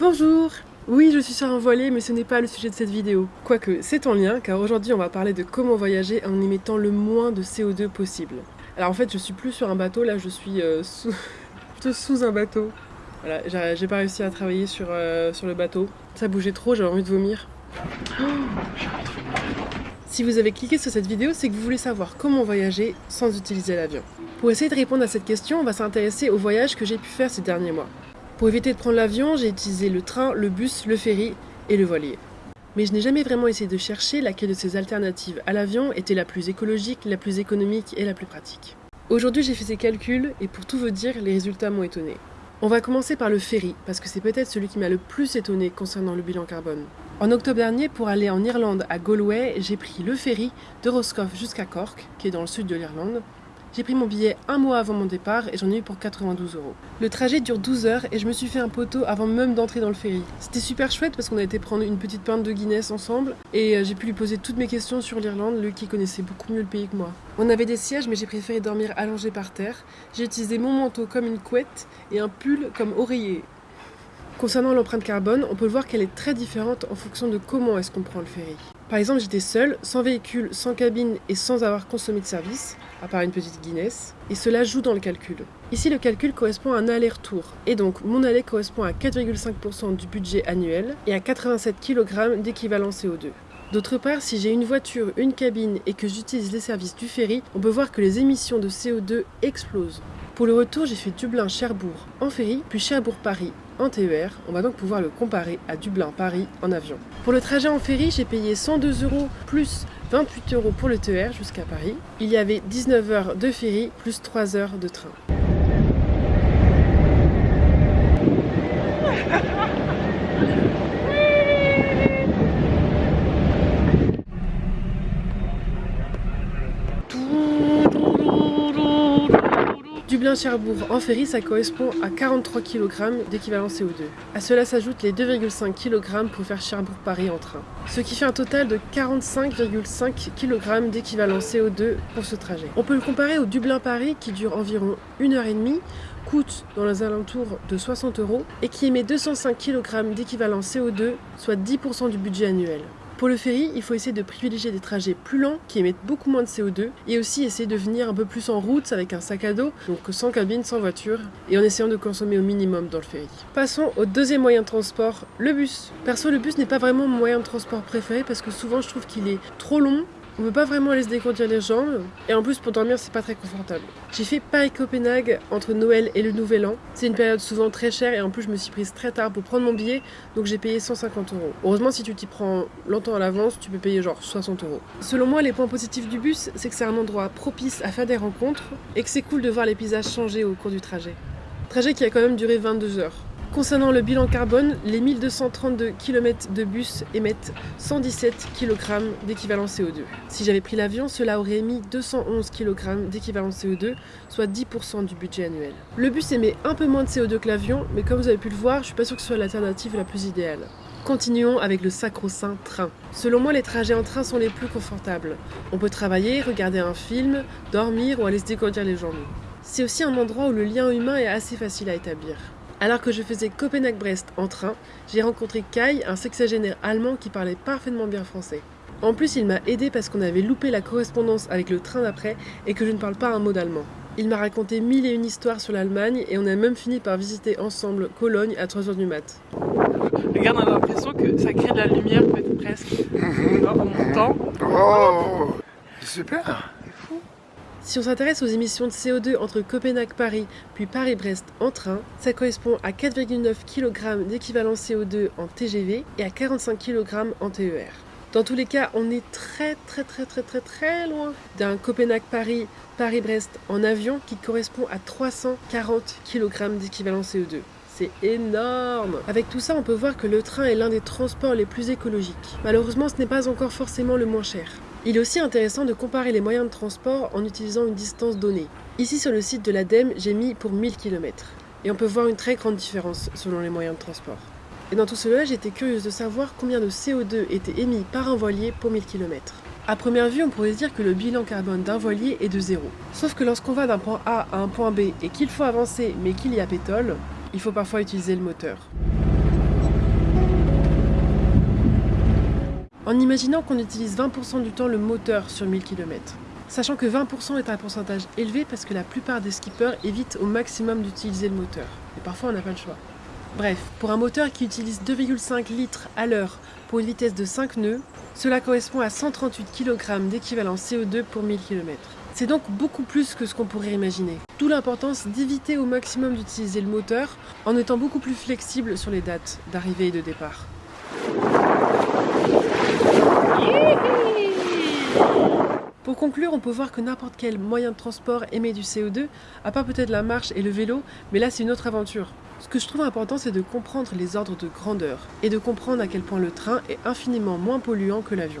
Bonjour Oui, je suis sur un voilier, mais ce n'est pas le sujet de cette vidéo. Quoique, c'est en lien, car aujourd'hui on va parler de comment voyager en émettant le moins de CO2 possible. Alors en fait, je suis plus sur un bateau, là je suis euh, sous... un bateau. Voilà, j'ai pas réussi à travailler sur, euh, sur le bateau. Ça bougeait trop, j'avais envie de vomir. Si vous avez cliqué sur cette vidéo, c'est que vous voulez savoir comment voyager sans utiliser l'avion. Pour essayer de répondre à cette question, on va s'intéresser aux voyages que j'ai pu faire ces derniers mois. Pour éviter de prendre l'avion, j'ai utilisé le train, le bus, le ferry et le voilier. Mais je n'ai jamais vraiment essayé de chercher laquelle de ces alternatives à l'avion était la plus écologique, la plus économique et la plus pratique. Aujourd'hui j'ai fait ces calculs et pour tout vous dire, les résultats m'ont étonné. On va commencer par le ferry, parce que c'est peut-être celui qui m'a le plus étonné concernant le bilan carbone. En octobre dernier, pour aller en Irlande à Galway, j'ai pris le ferry de Roscoff jusqu'à Cork, qui est dans le sud de l'Irlande, j'ai pris mon billet un mois avant mon départ et j'en ai eu pour 92 euros. Le trajet dure 12 heures et je me suis fait un poteau avant même d'entrer dans le ferry. C'était super chouette parce qu'on a été prendre une petite pinte de Guinness ensemble et euh, j'ai pu lui poser toutes mes questions sur l'Irlande, lui qui connaissait beaucoup mieux le pays que moi. On avait des sièges mais j'ai préféré dormir allongé par terre. J'ai utilisé mon manteau comme une couette et un pull comme oreiller. Concernant l'empreinte carbone, on peut voir qu'elle est très différente en fonction de comment est-ce qu'on prend le ferry. Par exemple, j'étais seule, sans véhicule, sans cabine et sans avoir consommé de service, à part une petite Guinness, et cela joue dans le calcul. Ici, le calcul correspond à un aller-retour, et donc mon aller correspond à 4,5% du budget annuel et à 87 kg d'équivalent CO2. D'autre part, si j'ai une voiture, une cabine et que j'utilise les services du ferry, on peut voir que les émissions de CO2 explosent. Pour le retour, j'ai fait Dublin-Cherbourg en ferry, puis Cherbourg-Paris en TER. On va donc pouvoir le comparer à Dublin-Paris en avion. Pour le trajet en ferry, j'ai payé 102 euros plus 28 euros pour le TER jusqu'à Paris. Il y avait 19 heures de ferry plus 3 heures de train. Dublin-Cherbourg en ferry, ça correspond à 43 kg d'équivalent CO2. À cela s'ajoutent les 2,5 kg pour faire Cherbourg-Paris en train. Ce qui fait un total de 45,5 kg d'équivalent CO2 pour ce trajet. On peut le comparer au Dublin-Paris qui dure environ 1h30, coûte dans les alentours de 60 euros et qui émet 205 kg d'équivalent CO2, soit 10% du budget annuel. Pour le ferry, il faut essayer de privilégier des trajets plus lents qui émettent beaucoup moins de CO2 et aussi essayer de venir un peu plus en route avec un sac à dos, donc sans cabine, sans voiture, et en essayant de consommer au minimum dans le ferry. Passons au deuxième moyen de transport, le bus. Perso, le bus n'est pas vraiment mon moyen de transport préféré parce que souvent je trouve qu'il est trop long on peut pas vraiment aller se décondir les jambes et en plus pour dormir c'est pas très confortable. J'ai fait Paris-Copenhague entre Noël et le Nouvel An. C'est une période souvent très chère et en plus je me suis prise très tard pour prendre mon billet donc j'ai payé 150 euros. Heureusement si tu t'y prends longtemps à l'avance tu peux payer genre 60 euros. Selon moi les points positifs du bus c'est que c'est un endroit propice à faire des rencontres et que c'est cool de voir les paysages changer au cours du trajet. Trajet qui a quand même duré 22 heures. Concernant le bilan carbone, les 1232 km de bus émettent 117 kg d'équivalent CO2. Si j'avais pris l'avion, cela aurait émis 211 kg d'équivalent CO2, soit 10% du budget annuel. Le bus émet un peu moins de CO2 que l'avion, mais comme vous avez pu le voir, je suis pas sûre que ce soit l'alternative la plus idéale. Continuons avec le sacro-saint train. Selon moi, les trajets en train sont les plus confortables. On peut travailler, regarder un film, dormir ou aller se décondir les jambes. C'est aussi un endroit où le lien humain est assez facile à établir. Alors que je faisais Copenhague-Brest en train, j'ai rencontré Kai, un sexagénaire allemand qui parlait parfaitement bien français. En plus, il m'a aidé parce qu'on avait loupé la correspondance avec le train d'après et que je ne parle pas un mot d'allemand. Il m'a raconté mille et une histoires sur l'Allemagne et on a même fini par visiter ensemble Cologne à 3h du mat. Regarde, on a l'impression que ça crée de la lumière peut-être presque mhm. en montant. Oh, super si on s'intéresse aux émissions de CO2 entre Copenhague-Paris puis Paris-Brest en train, ça correspond à 4,9 kg d'équivalent CO2 en TGV et à 45 kg en TER. Dans tous les cas, on est très très très très très très loin d'un Copenhague-Paris, Paris-Brest en avion qui correspond à 340 kg d'équivalent CO2 c'est énorme Avec tout ça, on peut voir que le train est l'un des transports les plus écologiques. Malheureusement, ce n'est pas encore forcément le moins cher. Il est aussi intéressant de comparer les moyens de transport en utilisant une distance donnée. Ici sur le site de l'ADEME, j'ai mis pour 1000 km. Et on peut voir une très grande différence selon les moyens de transport. Et dans tout cela, j'étais curieuse de savoir combien de CO2 était émis par un voilier pour 1000 km. A première vue, on pourrait dire que le bilan carbone d'un voilier est de zéro. Sauf que lorsqu'on va d'un point A à un point B et qu'il faut avancer mais qu'il y a pétole, il faut parfois utiliser le moteur. En imaginant qu'on utilise 20% du temps le moteur sur 1000 km. Sachant que 20% est un pourcentage élevé parce que la plupart des skippers évitent au maximum d'utiliser le moteur. Et parfois on n'a pas le choix. Bref, pour un moteur qui utilise 2,5 litres à l'heure pour une vitesse de 5 nœuds, cela correspond à 138 kg d'équivalent CO2 pour 1000 km. C'est donc beaucoup plus que ce qu'on pourrait imaginer. D'où l'importance d'éviter au maximum d'utiliser le moteur en étant beaucoup plus flexible sur les dates d'arrivée et de départ. Pour conclure, on peut voir que n'importe quel moyen de transport émet du CO2, à part peut-être la marche et le vélo, mais là c'est une autre aventure. Ce que je trouve important, c'est de comprendre les ordres de grandeur et de comprendre à quel point le train est infiniment moins polluant que l'avion.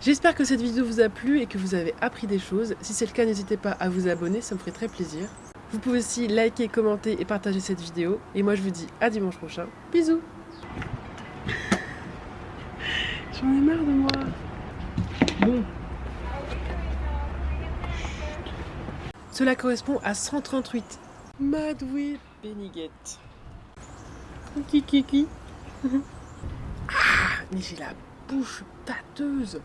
J'espère que cette vidéo vous a plu et que vous avez appris des choses. Si c'est le cas, n'hésitez pas à vous abonner, ça me ferait très plaisir. Vous pouvez aussi liker, commenter et partager cette vidéo. Et moi je vous dis à dimanche prochain. Bisous J'en ai marre moi. Bon. Cela correspond à 138. Madoué Beniguette. Kiki kiki. ah, mais j'ai la bouche pâteuse.